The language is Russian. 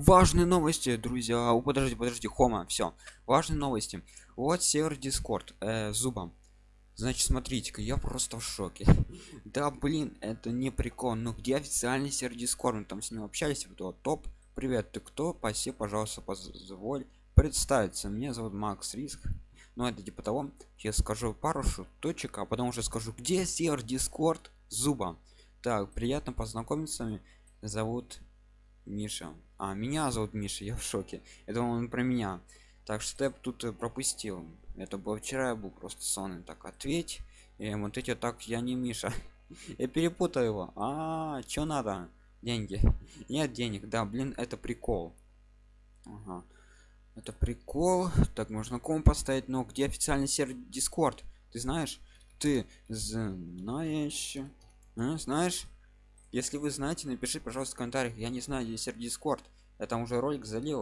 важные новости друзья. О, подожди подожди хома все важные новости. Вот сервер дискорд э, зубом значит смотрите-ка я просто в шоке. Да блин это не прикол ну где официальный сервер дискорд мы там с ним общались вот топ. Привет ты кто? Паси пожалуйста позволь представиться. Меня зовут макс риск. Ну это типа того. Я скажу пару шуточек а потом уже скажу где сервер дискорд зуба. Так приятно познакомиться. Зовут миша. А меня зовут миша я в шоке. Это он про меня. Так что я тут э, пропустил. Это было вчера я был просто сонный. Так ответь. И вот эти так я не миша. Я перепутал его. А, что надо? Деньги. Нет денег. Да блин это прикол. Ага. это прикол. Так можно ком поставить но где официальный сервер дискорд ты знаешь? Ты знаешь? А, знаешь если вы знаете напиши пожалуйста в комментариях. Я не знаю сервер дискорд я там уже ролик залил